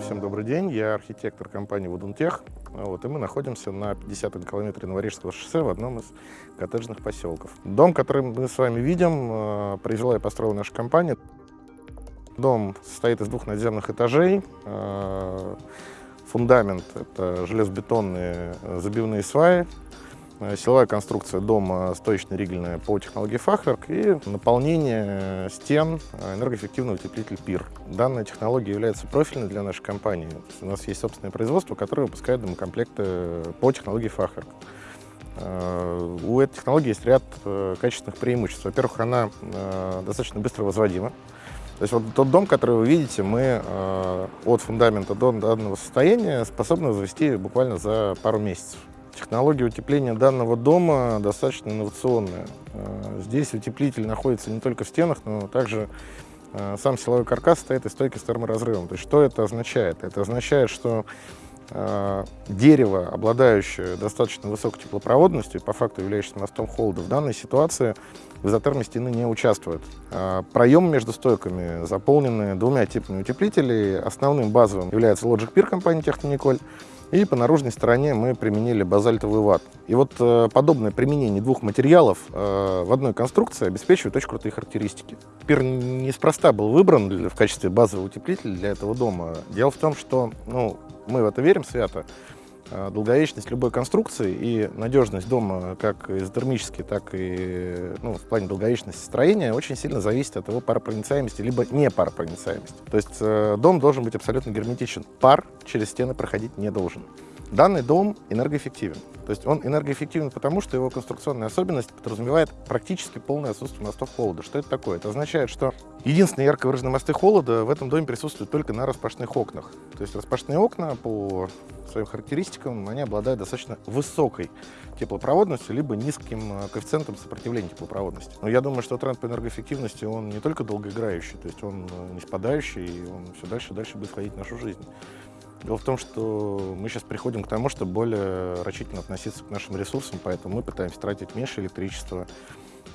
Всем добрый день, я архитектор компании Вудунтех, вот, и мы находимся на 50-м километре Новорижского шоссе в одном из коттеджных поселков. Дом, который мы с вами видим, э, произвела и построила наша компания. Дом состоит из двух надземных этажей, э, фундамент — это железобетонные забивные сваи, силовая конструкция дома стоечно-ригельная по технологии Fachwerk и наполнение стен э, энергоэффективный утеплитель PIR. Данная технология является профильной для нашей компании. У нас есть собственное производство, которое выпускает домокомплекты по технологии. Э, у этой технологии есть ряд качественных преимуществ. Во-первых, она достаточно быстро возводима. То есть вот тот дом, который вы видите, мы от фундамента до данного состояния способны возвести буквально за пару месяцев. Технология утепления данного дома достаточно инновационная. Э, здесь утеплитель находится не только в стенах, но также э, сам силовой каркас стоит из стойки с терморазрывом. То есть что это означает? Это означает, что э, дерево, обладающее достаточно высокой теплопроводностью, по факту являющееся мостом холода, в данной ситуации в изотерме стены не участвует. Проемы между стойками заполнены двумя типами утеплителей. Основным базовым является Logic Pier компании Технониколь. И по наружной стороне мы применили базальтовый ват. И вот э, подобное применение двух материалов э, в одной конструкции обеспечивает очень крутые характеристики. Пир неспроста был выбран для, в качестве базового утеплителя для этого дома. Дело в том, что ну, мы в это верим свято. Э, долговечность любой конструкции и надежность дома как изотермически, так и ну, в плане долговечности строения очень сильно зависит от его паропроницаемости, либо не паропроницаемости. То есть э, дом должен быть абсолютно герметичен. Пар через стены проходить не должен. Данный дом энергоэффективен. То есть он энергоэффективен потому, что его конструкционная особенность подразумевает практически полное отсутствие мостов холода. Что это такое? Это означает, что единственные ярко выраженные мосты холода в этом доме присутствуют только на распашных окнах. То есть распашные окна по своим характеристикам они обладают достаточно высокой теплопроводностью, либо низким э, коэффициентом сопротивления теплопроводности. Но я думаю, что тренд по энергоэффективности, он не только долгоиграющий, то есть он э, не спадающий, и он все дальше и дальше будет входить в нашу жизнь. Дело в том, что мы сейчас приходим к тому, чтобы более рачительно относиться к нашим ресурсам, поэтому мы пытаемся тратить меньше электричества,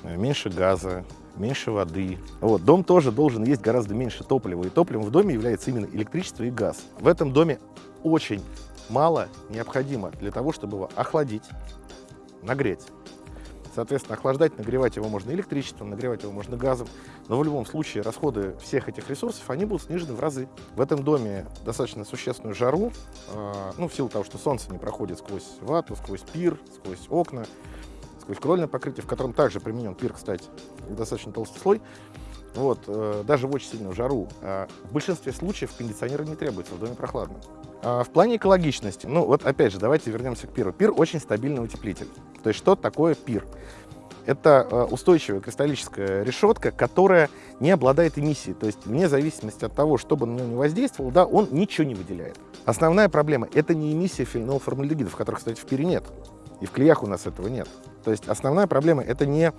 э, меньше газа, меньше воды. Вот, дом тоже должен есть гораздо меньше топлива, и топливом в доме является именно электричество и газ. В этом доме очень мало необходимо для того, чтобы его охладить, нагреть. Соответственно, охлаждать, нагревать его можно электричеством, нагревать его можно газом. Но в любом случае расходы всех этих ресурсов, они будут снижены в разы. В этом доме достаточно существенную жару, э, ну, в силу того, что солнце не проходит сквозь вату, сквозь пир, сквозь окна, сквозь крольное покрытие, в котором также применен пир, кстати, достаточно толстый слой. Вот, э, даже в очень сильную жару. Э, в большинстве случаев кондиционеры не требуется, в доме прохладно. А, в плане экологичности, ну вот опять же, давайте вернемся к пиру. Пир очень стабильный утеплитель. То есть что такое пир? Это а, устойчивая кристаллическая решетка, которая не обладает эмиссией. То есть вне зависимости от того, что бы на него не воздействовал, да, он ничего не выделяет. Основная проблема – это не эмиссия фенолформальдегидов, которых, кстати, в пире нет. И в клеях у нас этого нет. То есть основная проблема – это не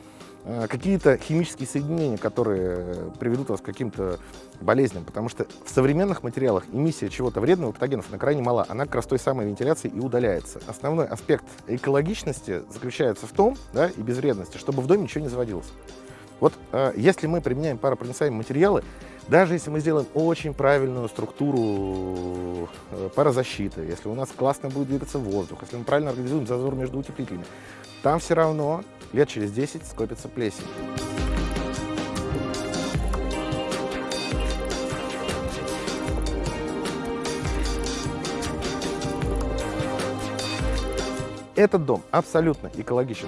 Э, какие-то химические соединения, которые приведут вас к каким-то болезням, потому что в современных материалах эмиссия чего-то вредного, патогенов, на крайне мала, она как раз той самой вентиляции и удаляется. Основной аспект экологичности заключается в том, да, и безвредности, чтобы в доме ничего не заводилось. Вот э, если мы применяем паропроницаемые материалы, даже если мы сделаем очень правильную структуру э, парозащиты, если у нас классно будет двигаться воздух, если мы правильно организуем зазор между утеплителями, там все равно лет через 10 скопится плесень. Этот дом абсолютно экологичен.